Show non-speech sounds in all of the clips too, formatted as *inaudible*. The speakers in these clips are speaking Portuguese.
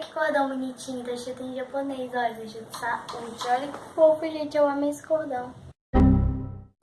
que cordão bonitinho, tá escrito em japonês, olha, tá escrito saúde. Olha que fofo, gente, eu amei esse cordão.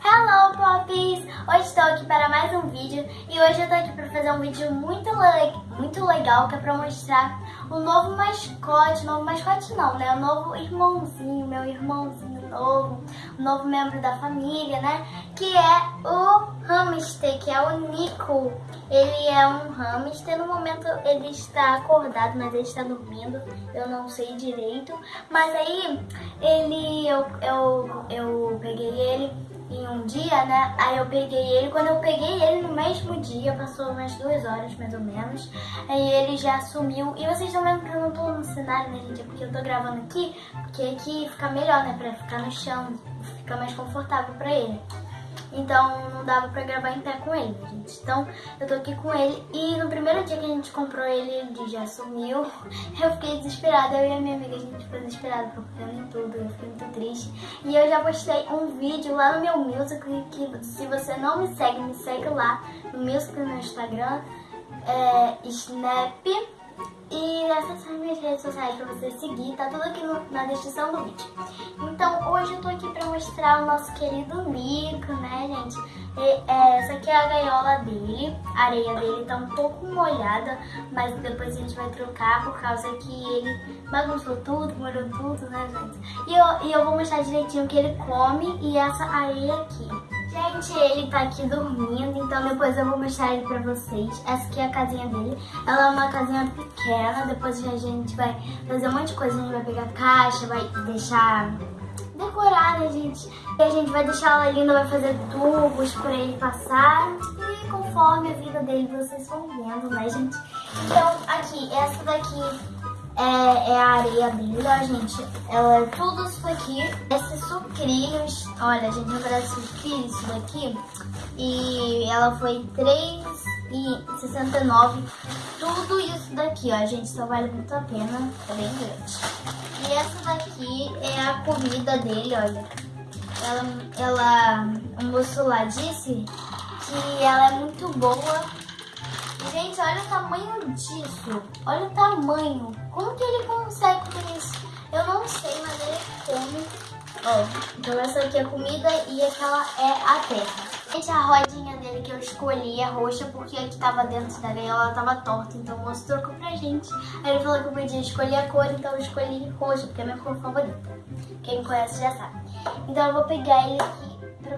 Hello, Poppies! Hoje estou aqui para mais um vídeo e hoje eu tô aqui para fazer um vídeo muito, le muito legal que é para mostrar o novo mascote, novo mascote não, né? O novo irmãozinho, meu irmãozinho novo, o novo membro da família, né? Que é o hamster, que é o Nico. Ele é um hamster, no momento ele está acordado, mas ele está dormindo, eu não sei direito. Mas aí, ele, eu, eu, eu peguei ele em um dia, né? Aí eu peguei ele. Quando eu peguei ele no mesmo dia, passou umas duas horas mais ou menos. Aí ele já sumiu. E vocês estão vendo que eu não tô no cenário, né, gente? É porque eu tô gravando aqui, porque aqui fica melhor, né? Pra ficar no chão, fica mais confortável pra ele. Então não dava pra gravar em pé com ele, gente. Então eu tô aqui com ele e no primeiro dia que a gente comprou ele, ele já sumiu. *laughs* Eu fiquei desesperada, eu e a minha amiga, a gente ficou desesperada, procurando em tudo, eu fiquei muito triste. E eu já postei um vídeo lá no meu Music, que se você não me segue, me segue lá no Music no Instagram, é Snap. E essas são as minhas redes sociais pra você seguir, tá tudo aqui no, na descrição do vídeo. Então hoje eu tô aqui pra mostrar o nosso querido Nico, né gente? E, é, essa aqui é a gaiola dele, a areia dele tá um pouco molhada, mas depois a gente vai trocar por causa que ele bagunçou tudo, molhou tudo, né gente? E eu, e eu vou mostrar direitinho o que ele come e essa areia aqui. Gente, ele tá aqui dormindo, então depois eu vou mostrar ele pra vocês. Essa aqui é a casinha dele. Ela é uma casinha pequena, depois a gente vai fazer um monte de coisa. A gente vai pegar caixa, vai deixar decorar, né, gente? E a gente vai deixar ela linda, vai fazer tubos pra ele passar. E conforme a vida dele, vocês vão vendo, né, gente? Então, aqui, essa daqui é, é, a areia ó, gente. Ela é tudo isso aqui. Esses sucrilhos, olha, gente, parece sucrilhos isso daqui. E ela foi R$3,69. Tudo isso daqui, ó, gente, só vale muito a pena. É bem grande. E essa daqui é a comida dele, olha. Ela, ela, o moço lá disse que ela é muito boa Gente, olha o tamanho disso. Olha o tamanho. Como que ele consegue comer isso? Eu não sei, mas ele come. Ó, então essa aqui é comida e aquela é a terra. Gente, a rodinha dele que eu escolhi é roxa porque a que tava dentro da gaiola tava torta. Então o moço trocou pra gente. Aí ele falou que eu podia escolher a cor, então eu escolhi roxa, porque é a minha cor favorita. Quem conhece já sabe. Então eu vou pegar ele aqui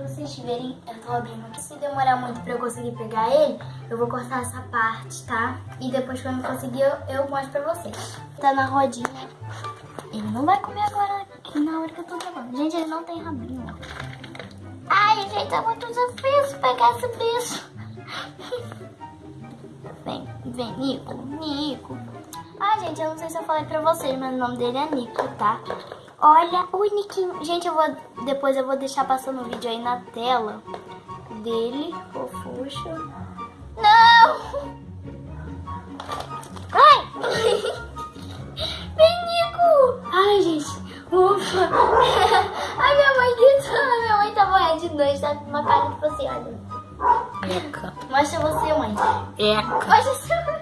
vocês verem, eu tô abrindo aqui. Se demorar muito pra eu conseguir pegar ele, eu vou cortar essa parte, tá? E depois quando eu conseguir, eu, eu mostro pra vocês. Tá na rodinha. Ele não vai comer agora na hora que eu tô gravando. Gente, ele não tem rabinho. Ai, gente, é muito difícil pegar esse bicho. *laughs* Vem, vem, Nico, Nico. Ah, gente, eu não sei se eu falei pra vocês, mas o nome dele é Nico, tá? Olha o Niquinho. Gente, eu vou depois eu vou deixar passando o vídeo aí na tela dele. Fofuxo. Não! Ai! *laughs* Vem, Nico! Ai, gente. Ufa! *laughs* Ai, minha mãe gritando. Minha mãe tá morrendo de noite. Tá com uma cara tipo assim, olha. Eca. Mostra você, mãe. Eca. Mostra você, mãe.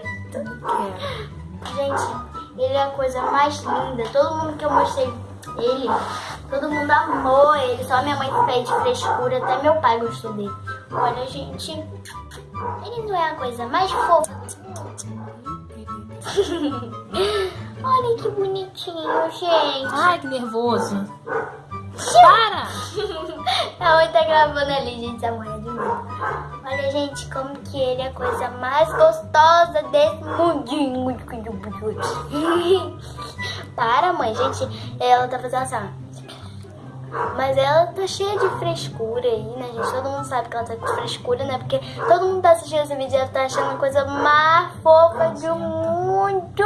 Gente, ele é a coisa mais linda. Todo mundo que eu mostrei ele, todo mundo amou ele, só minha mãe fez frescura, até meu pai gostou dele. Olha, gente, ele não é a coisa mais fofa. *laughs* Olha que bonitinho, gente. Ai, que nervoso. Para! *laughs* A mãe tá gravando ali, gente, a mãe é de novo. Olha, gente, como que ele é a coisa mais gostosa desse mundinho. *laughs* Para, mãe, gente, ela tá fazendo assim, Mas ela tá cheia de frescura aí, né, gente? Todo mundo sabe que ela tá com frescura, né? Porque todo mundo tá assistindo esse vídeo e ela tá achando a coisa mais fofa do mundo.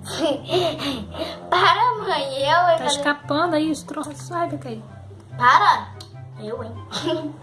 *laughs* Para, mãe, eu... Tá escapando aí os troços, sabe, Caí? Para! Eu, hein? *laughs*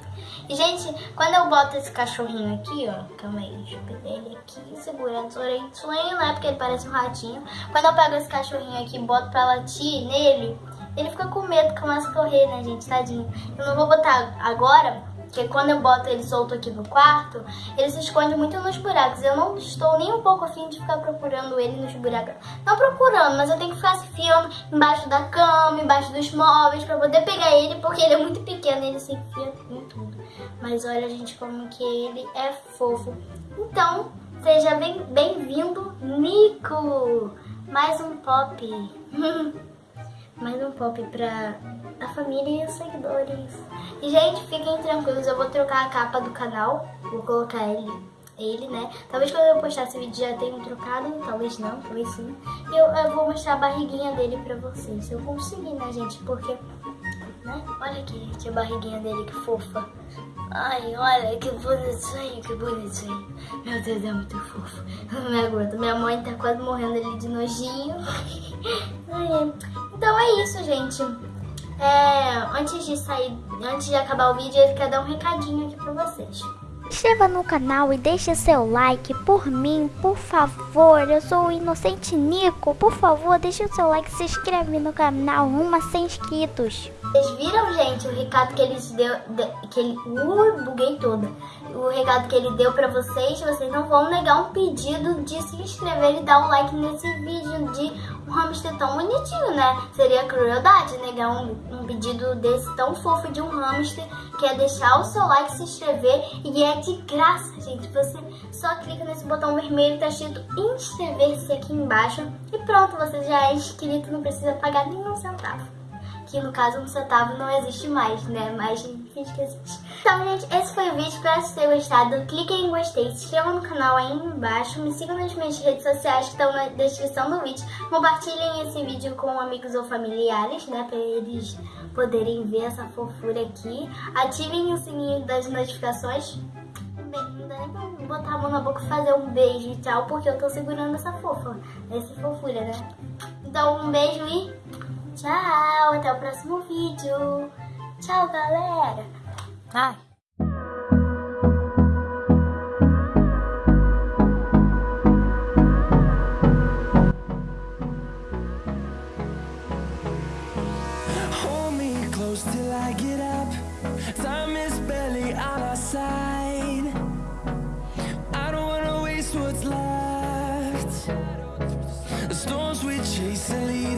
gente, quando eu boto esse cachorrinho aqui, ó, calma aí, deixa eu pegar ele aqui, segurando as orelhinhas, né, porque ele parece um ratinho. Quando eu pego esse cachorrinho aqui e boto pra latir nele, ele fica com medo, começa a correr, né, gente, tadinho. Eu não vou botar agora, Porque quando eu boto ele solto aqui no quarto, ele se esconde muito nos buracos. Eu não estou nem um pouco afim de ficar procurando ele nos buracos. Não procurando, mas eu tenho que ficar se fiando embaixo da cama, embaixo dos móveis, pra poder pegar ele, porque ele é muito pequeno e ele se enfia em tudo. Mas olha, gente, como que ele é fofo. Então, seja bem-vindo, bem Nico! Mais um pop. *laughs* Mais um pop pra a família e os seguidores. E, gente, fiquem tranquilos, eu vou trocar a capa do canal. Vou colocar ele, ele né? Talvez quando eu postar esse vídeo já tenham trocado, talvez não, talvez sim. E eu, eu vou mostrar a barriguinha dele pra vocês. Se eu conseguir, né, gente? Porque, né? Olha aqui, gente, a barriguinha dele, que fofa. Ai, olha, que bonitinho, que bonitinho. Meu Deus, é muito fofo. *laughs* Não me aguento. Minha mãe tá quase morrendo ali de nojinho. *laughs* Ai, então é isso, gente. É, antes de sair, antes de acabar o vídeo, eu quero dar um recadinho aqui pra vocês. Inscreva no canal e deixe seu like por mim, por favor. Eu sou o Inocente Nico. Por favor, deixe o seu like se inscreve no canal. Rumo a 100 inscritos. Vocês viram, gente, o recado que ele deu, que ele, uh, buguei toda. O recado que ele deu pra vocês, vocês não vão negar um pedido de se inscrever e dar um like nesse vídeo de um hamster tão bonitinho, né? Seria crueldade negar um, um pedido desse tão fofo de um hamster, que é deixar o seu like, se inscrever e é de graça, gente. Você só clica nesse botão vermelho, tá escrito inscrever-se aqui embaixo e pronto, você já é inscrito, não precisa pagar nenhum centavo que no caso um centavo não existe mais, né? Mas finge que existe. Então, gente, esse foi o vídeo. Espero que tenham gostado. Clique em gostei, se inscreva no canal aí embaixo, me sigam nas minhas redes sociais que estão na descrição do vídeo. Compartilhem esse vídeo com amigos ou familiares, né? Pra eles poderem ver essa fofura aqui. Ativem o sininho das notificações. Bem, não dá nem pra botar a mão na boca e fazer um beijo e tchau, porque eu tô segurando essa fofa, essa fofura, né? Então, um beijo e Tchau, até o próximo vídeo. Tchau, galera. Ai. Hold me close till I get up. Time is barely on our side. I don't wanna waste what's left. The storms we chase are leading